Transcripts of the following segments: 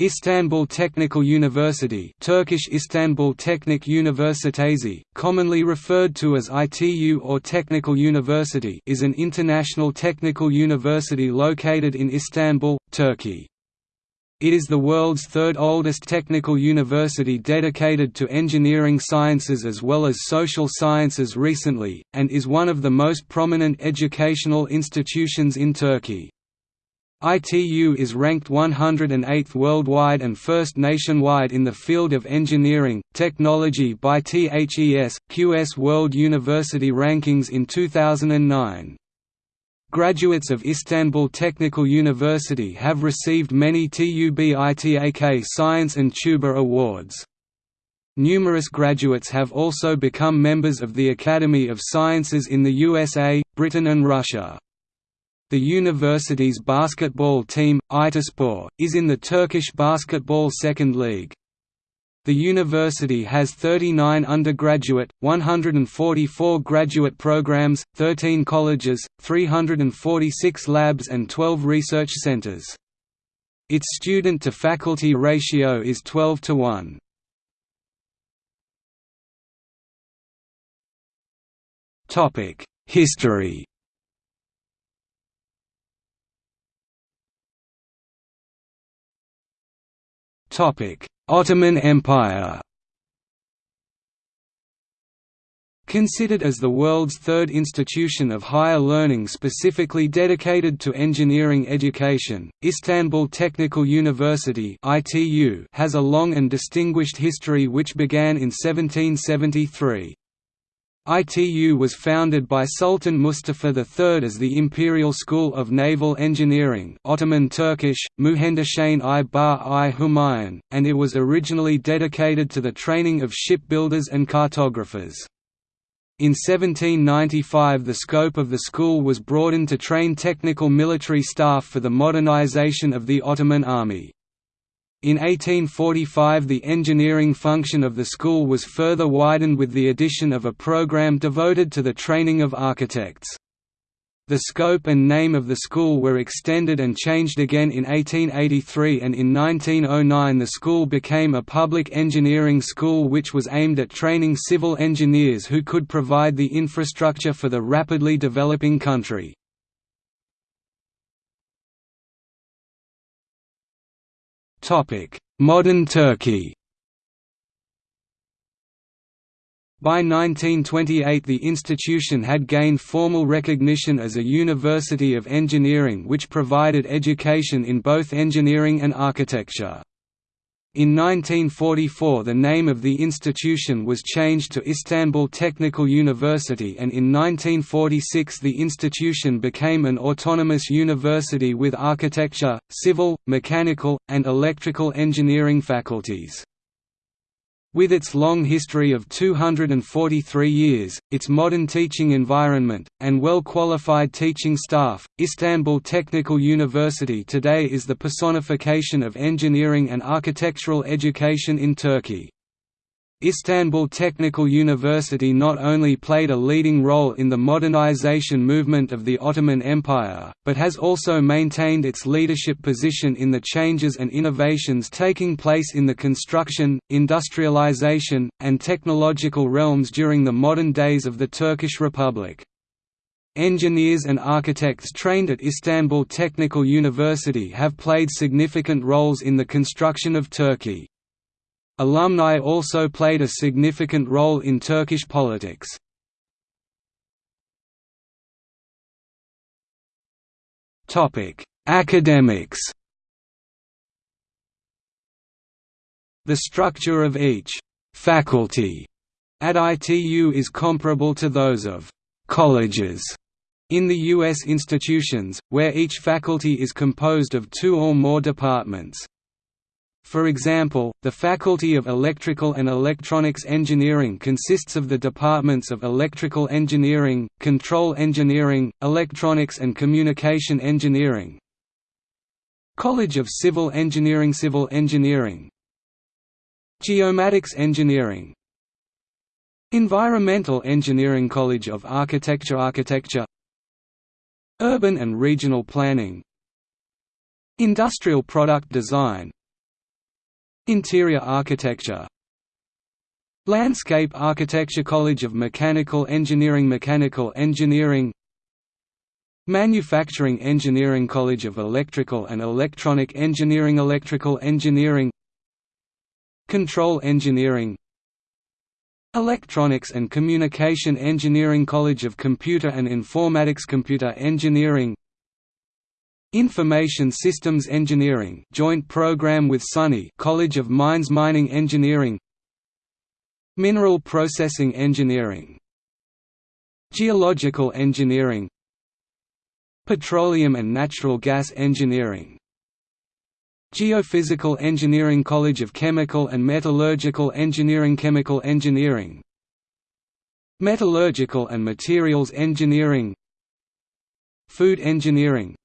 Istanbul Technical University Turkish Istanbul Teknik Üniversitesi, commonly referred to as ITU or Technical University is an international technical university located in Istanbul, Turkey. It is the world's third oldest technical university dedicated to engineering sciences as well as social sciences recently, and is one of the most prominent educational institutions in Turkey. ITU is ranked 108th worldwide and first nationwide in the field of engineering, technology by THES, QS World University Rankings in 2009. Graduates of Istanbul Technical University have received many TÜBİTAK Science and TÜBA Awards. Numerous graduates have also become members of the Academy of Sciences in the USA, Britain and Russia. The university's basketball team, İtaspor, is in the Turkish Basketball Second League. The university has 39 undergraduate, 144 graduate programs, 13 colleges, 346 labs and 12 research centers. Its student-to-faculty ratio is 12 to 1. History Ottoman Empire Considered as the world's third institution of higher learning specifically dedicated to engineering education, Istanbul Technical University has a long and distinguished history which began in 1773. ITU was founded by Sultan Mustafa III as the Imperial School of Naval Engineering Ottoman Turkish, Muhendishane i Bar i Humayun, and it was originally dedicated to the training of shipbuilders and cartographers. In 1795 the scope of the school was broadened to train technical military staff for the modernization of the Ottoman army. In 1845 the engineering function of the school was further widened with the addition of a program devoted to the training of architects. The scope and name of the school were extended and changed again in 1883 and in 1909 the school became a public engineering school which was aimed at training civil engineers who could provide the infrastructure for the rapidly developing country. Modern Turkey By 1928 the institution had gained formal recognition as a university of engineering which provided education in both engineering and architecture. In 1944 the name of the institution was changed to Istanbul Technical University and in 1946 the institution became an autonomous university with architecture, civil, mechanical, and electrical engineering faculties. With its long history of 243 years, its modern teaching environment, and well-qualified teaching staff, Istanbul Technical University today is the personification of engineering and architectural education in Turkey. Istanbul Technical University not only played a leading role in the modernization movement of the Ottoman Empire, but has also maintained its leadership position in the changes and innovations taking place in the construction, industrialization, and technological realms during the modern days of the Turkish Republic. Engineers and architects trained at Istanbul Technical University have played significant roles in the construction of Turkey. Alumni also played a significant role in Turkish politics. Academics The structure of each «faculty» at ITU is comparable to those of «colleges» in the U.S. institutions, where each faculty is composed of two or more departments. For example, the Faculty of Electrical and Electronics Engineering consists of the departments of Electrical Engineering, Control Engineering, Electronics and Communication Engineering. College of Civil Engineering Civil Engineering. Geomatics Engineering. Environmental Engineering College of Architecture Architecture. Urban and Regional Planning. Industrial Product Design Interior Architecture. Landscape Architecture College of Mechanical Engineering Mechanical Engineering. Manufacturing Engineering College of Electrical and Electronic Engineering Electrical Engineering. Control Engineering. Electronics and Communication Engineering College of Computer and Informatics Computer Engineering Information Systems Engineering joint program with SUNY College of Mines Mining Engineering. Mineral Processing Engineering. Geological Engineering. Petroleum and Natural Gas Engineering. Geophysical Engineering College of Chemical and Metallurgical Engineering Chemical Engineering. Metallurgical and Materials Engineering. Food Engineering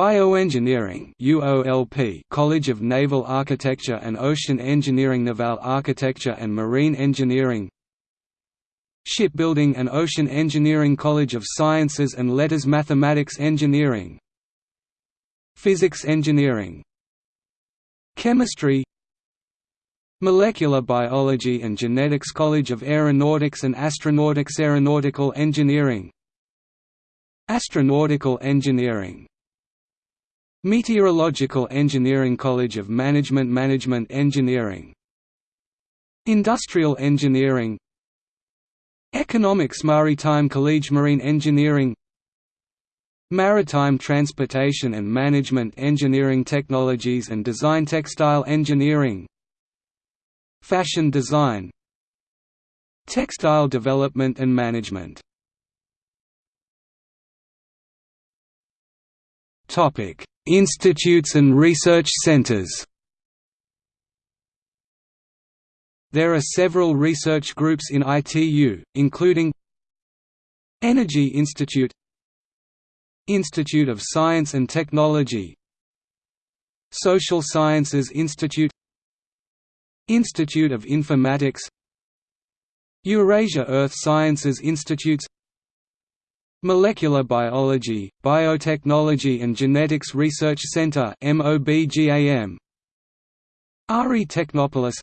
Bioengineering UOLP College of Naval Architecture and Ocean Engineering Naval Architecture and Marine Engineering Shipbuilding and Ocean Engineering College of Sciences and Letters Mathematics Engineering Physics Engineering Chemistry Molecular Biology and Genetics College of Aeronautics and Astronautics Aeronautical Engineering Astronautical Engineering Meteorological Engineering College of Management Management Engineering. Industrial Engineering. Economics Maritime College Marine Engineering. Maritime Transportation and Management Engineering Technologies and Design Textile Engineering. Fashion Design. Textile Development and Management Topic. Institutes and research centers. There are several research groups in ITU, including Energy Institute Institute of Science and Technology Social Sciences Institute Institute of Informatics Eurasia Earth Sciences Institutes Molecular Biology, Biotechnology and Genetics Research Center ARI Technopolis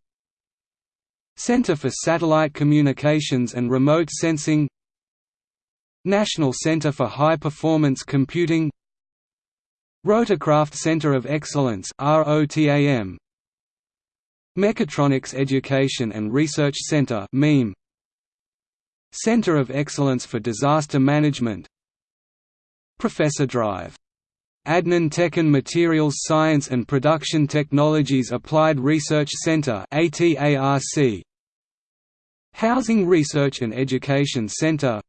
Center for Satellite Communications and Remote Sensing. National Center for High Performance Computing. Rotorcraft Center of Excellence Mechatronics Education and Research Center MEME Center of Excellence for Disaster Management. Professor Drive. Adnan Tekin Materials Science and Production Technologies Applied Research Center Housing Research and Education Center.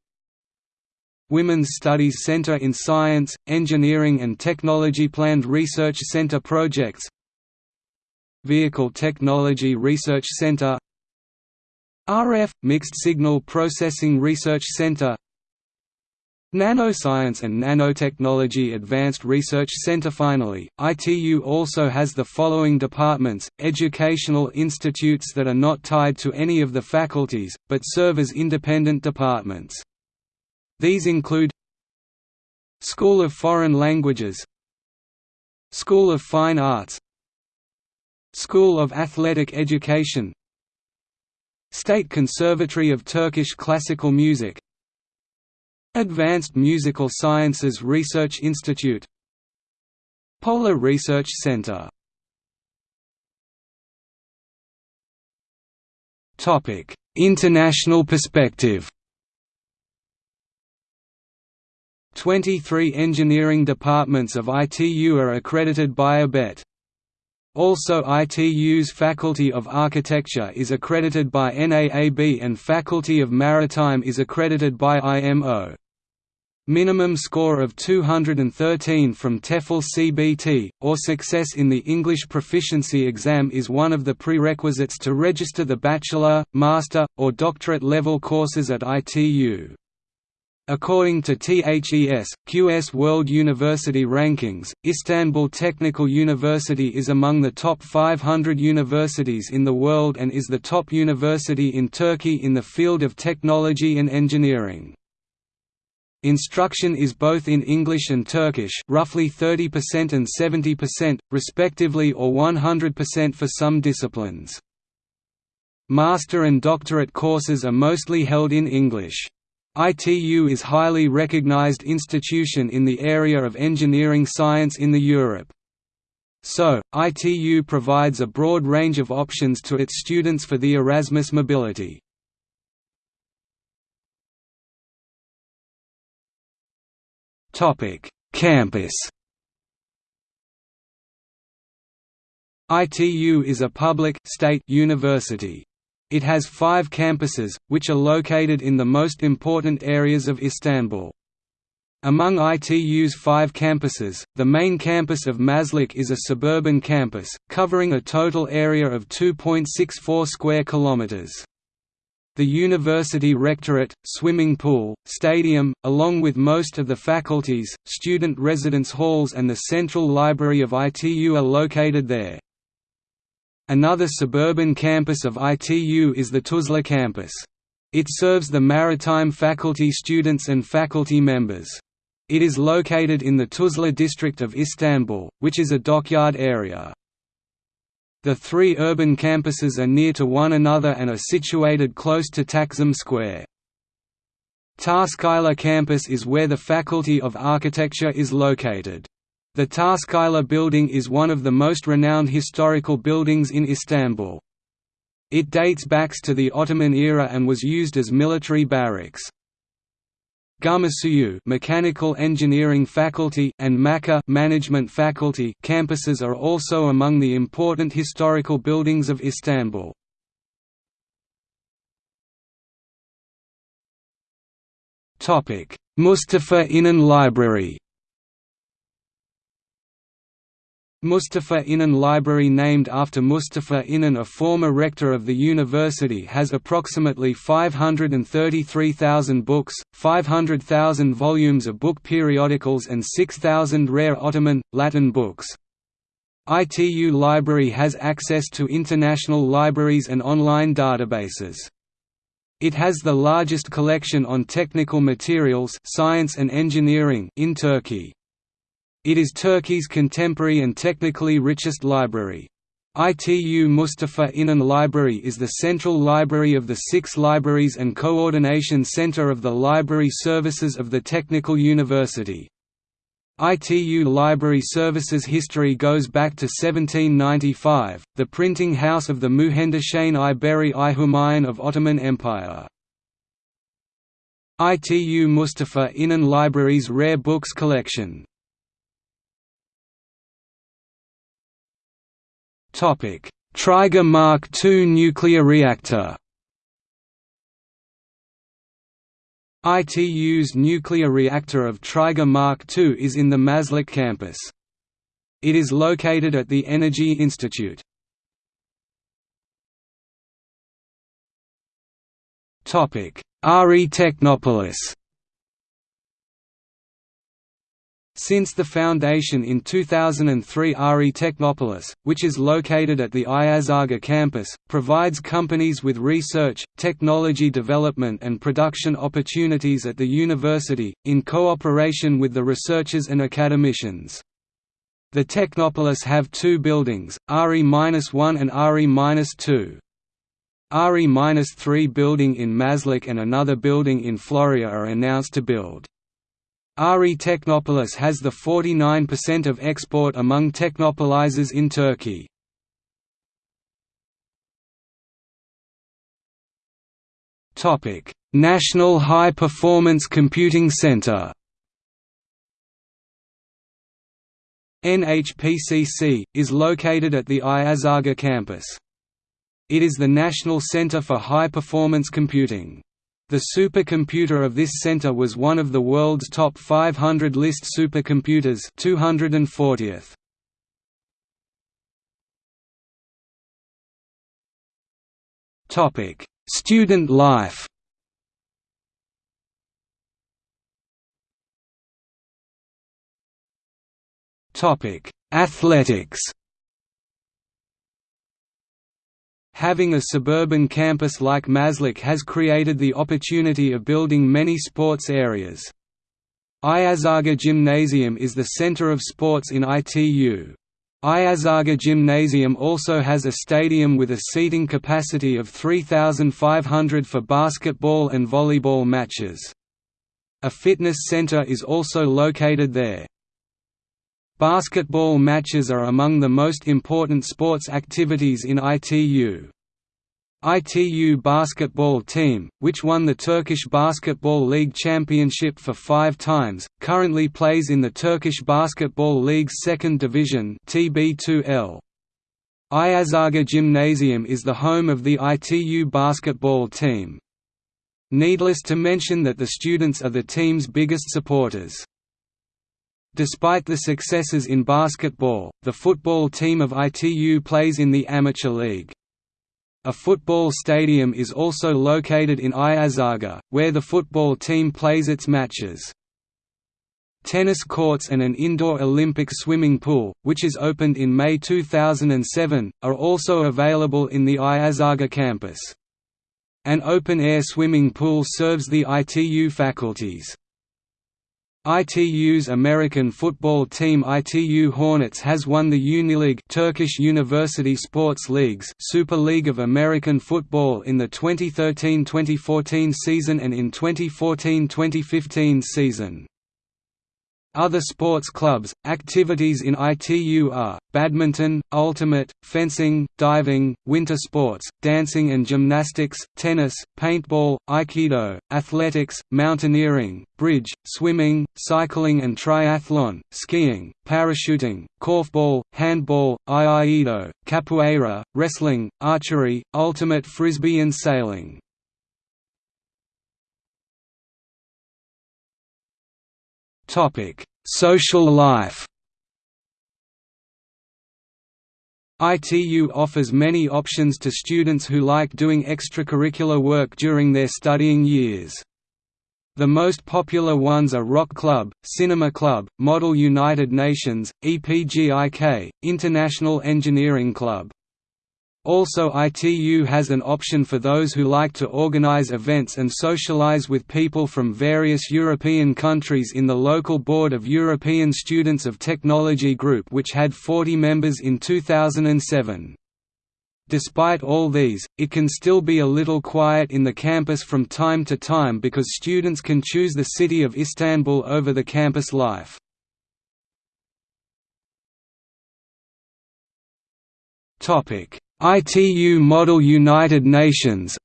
Women's Studies Center in Science, Engineering and Technology Planned Research Center Projects. Vehicle Technology Research Center RF – Mixed Signal Processing Research Center Nanoscience and Nanotechnology Advanced Research Center Finally, ITU also has the following departments, educational institutes that are not tied to any of the faculties, but serve as independent departments. These include School of Foreign Languages School of Fine Arts School of Athletic Education State Conservatory of Turkish Classical Music Advanced Musical Sciences Research Institute Polar Research Center International perspective 23 engineering departments of ITU are accredited by ABET. Also ITU's Faculty of Architecture is accredited by NAAB and Faculty of Maritime is accredited by IMO. Minimum score of 213 from TEFL CBT, or success in the English proficiency exam is one of the prerequisites to register the bachelor, master, or doctorate level courses at ITU. According to THES, QS World University Rankings, Istanbul Technical University is among the top 500 universities in the world and is the top university in Turkey in the field of technology and engineering. Instruction is both in English and Turkish roughly 30% and 70%, respectively or 100% for some disciplines. Master and doctorate courses are mostly held in English. ITU is highly recognized institution in the area of engineering science in the Europe. So, ITU provides a broad range of options to its students for the Erasmus mobility. Campus ITU is a public state university. It has five campuses, which are located in the most important areas of Istanbul. Among ITU's five campuses, the main campus of Maslak is a suburban campus, covering a total area of 2.64 square kilometers. The university rectorate, swimming pool, stadium, along with most of the faculties, student residence halls and the central library of ITU are located there. Another suburban campus of ITU is the Tuzla campus. It serves the maritime faculty students and faculty members. It is located in the Tuzla district of Istanbul, which is a dockyard area. The three urban campuses are near to one another and are situated close to Taksim Square. Taşkışla campus is where the Faculty of Architecture is located. The Taşkışla building is one of the most renowned historical buildings in Istanbul. It dates back to the Ottoman era and was used as military barracks. Gümüşsuyu Mechanical Engineering Faculty and Maça Management Faculty campuses are also among the important historical buildings of Istanbul. Topic: Mustafa Inan Library Mustafa Inan Library named after Mustafa Inan a former rector of the university has approximately 533,000 books, 500,000 volumes of book periodicals and 6,000 rare Ottoman, Latin books. ITU Library has access to international libraries and online databases. It has the largest collection on technical materials science and engineering in Turkey. It is Turkey's contemporary and technically richest library. ITU Mustafa İnan Library is the central library of the six libraries and coordination center of the library services of the Technical University. ITU Library Services history goes back to 1795, the printing house of the Muhendishane i Beri i of Ottoman Empire. ITU Mustafa İnan Library's rare books collection Triga Mark II nuclear reactor. ITU's nuclear reactor of Triga Mark II is in the Maslak campus. It is located at the Energy Institute. RE Technopolis Since the foundation in 2003 RE Technopolis, which is located at the Ayazaga campus, provides companies with research, technology development and production opportunities at the university, in cooperation with the researchers and academicians. The Technopolis have two buildings, RE-1 and RE-2. RE-3 building in Maslak and another building in Florya are announced to build. RE Technopolis has the 49% of export among technopolizers in Turkey. Topic: National High Performance Computing Center NHPCC, is located at the Ayazaga campus. It is the national center for high-performance computing. The supercomputer of this center was one of the world's top 500 list supercomputers 240th. Topic: Student life. Topic: Athletics. Having a suburban campus like Maslak has created the opportunity of building many sports areas. Ayazaga Gymnasium is the center of sports in ITU. Ayazaga Gymnasium also has a stadium with a seating capacity of 3,500 for basketball and volleyball matches. A fitness center is also located there. Basketball matches are among the most important sports activities in ITU. ITU basketball team, which won the Turkish Basketball League championship for five times, currently plays in the Turkish Basketball League's second division TB2L. Ayazaga Gymnasium is the home of the ITU basketball team. Needless to mention that the students are the team's biggest supporters. Despite the successes in basketball, the football team of ITU plays in the amateur league. A football stadium is also located in Ayazaga, where the football team plays its matches. Tennis courts and an indoor Olympic swimming pool, which is opened in May 2007, are also available in the Ayazaga campus. An open-air swimming pool serves the ITU faculties. ITU's American football team ITU Hornets has won the Unileague Turkish University Sports Leagues Super League of American Football in the 2013-2014 season and in 2014-2015 season. Other sports clubs, activities in ITU are, badminton, ultimate, fencing, diving, winter sports, dancing and gymnastics, tennis, paintball, aikido, athletics, mountaineering, bridge, swimming, cycling and triathlon, skiing, parachuting, korfball, handball, aikido, capoeira, wrestling, archery, ultimate frisbee and sailing. Topic: Social life. ITU offers many options to students who like doing extracurricular work during their studying years. The most popular ones are Rock Club, Cinema Club, Model United Nations, EPGIK, International Engineering Club. Also ITU has an option for those who like to organize events and socialize with people from various European countries in the local Board of European Students of Technology Group which had 40 members in 2007. Despite all these, it can still be a little quiet in the campus from time to time because students can choose the city of Istanbul over the campus life. Topic ITU Model United Nations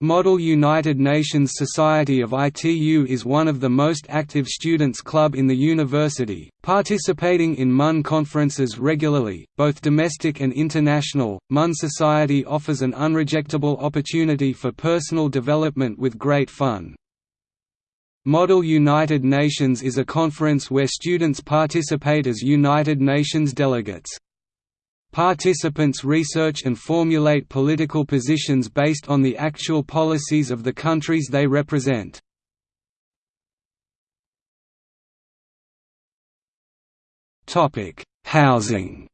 Model United Nations Society of ITU is one of the most active students' club in the university, participating in MUN conferences regularly, both domestic and international. MUN Society offers an unrejectable opportunity for personal development with great fun. Model United Nations is a conference where students participate as United Nations delegates. Participants research and formulate political positions based on the actual policies of the countries they represent. Housing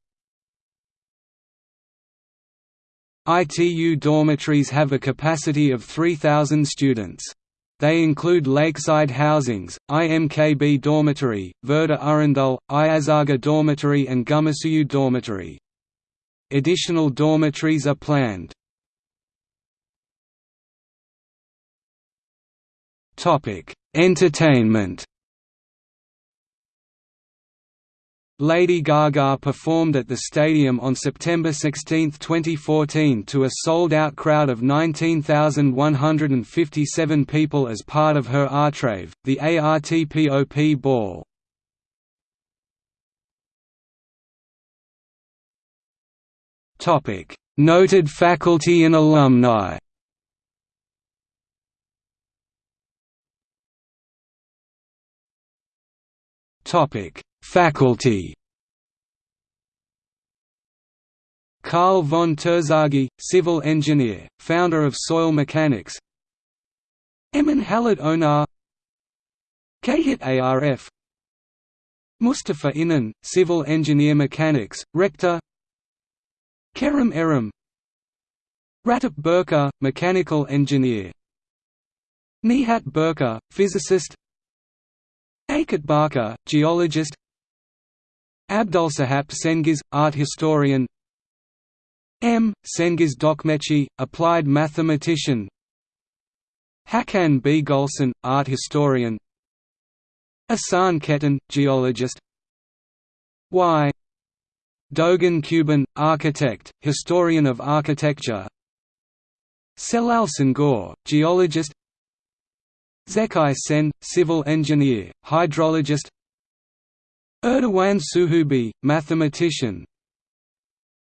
ITU dormitories have a capacity of 3,000 students. They include Lakeside Housings, IMKB Dormitory, Verda Arundel, Ayazaga Dormitory and Gümüşsuyu Dormitory. Additional dormitories are planned. Entertainment Lady Gaga performed at the stadium on September 16, 2014 to a sold-out crowd of 19,157 people as part of her Artrave, the ARTPOP ball. Noted faculty and alumni Topic Faculty? Karl von Terzaghi, civil engineer, founder of soil mechanics. Emin Halit Onar. Kahit ARF Mustafa Inan, civil engineer mechanics, rector. Kerem Erim Ratap Burka, mechanical engineer. Nihat Burka, physicist Aykut Barka, geologist. Abdulsahap Sengiz, art historian. M. Cengiz Dökmeci, applied mathematician. Hakan B. Gulson, art historian. Asan Ketan, geologist. Y. Doğan Kuban, architect, historian of architecture. Celal Şengör, geologist Zekai Sen, civil engineer, hydrologist. Erdogan Suhubi, mathematician.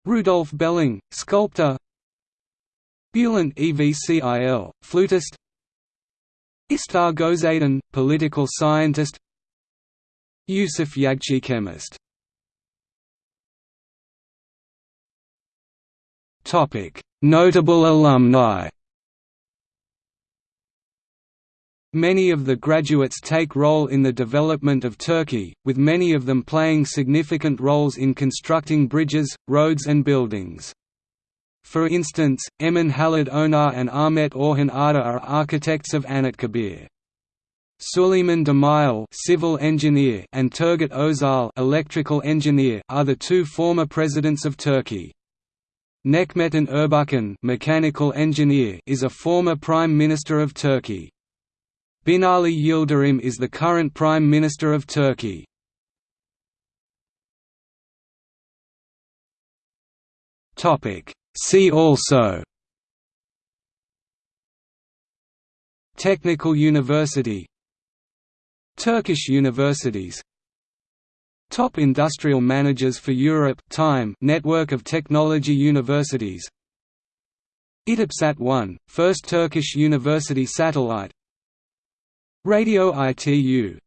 Rudolf Belling, sculptor. Bülent Evcil, flutist. Istar Gozaden, political scientist. Yusuf Yagci chemist. Notable alumni Many of the graduates take role in the development of Turkey, with many of them playing significant roles in constructing bridges, roads and buildings. For instance, Emin Halid Onar and Ahmet Orhan Ada are architects of Anıtkabir. Süleyman Demirel civil engineer and Turgut Özal electrical engineer are the two former presidents of Turkey. Necmettin Erbakan mechanical engineer is a former Prime Minister of Turkey. Binali Yildirim is the current Prime Minister of Turkey. See also Technical University Turkish universities Top Industrial Managers for Europe Time Network of Technology Universities ITUBSAT-1, first Turkish university satellite Radio ITU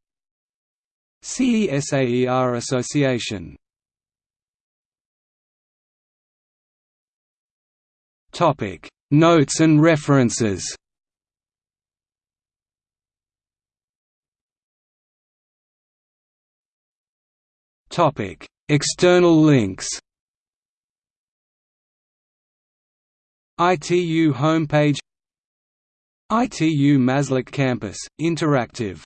CESAER Association. Topic. Notes and references. Topic: External links. ITU homepage ITU Maslak campus, interactive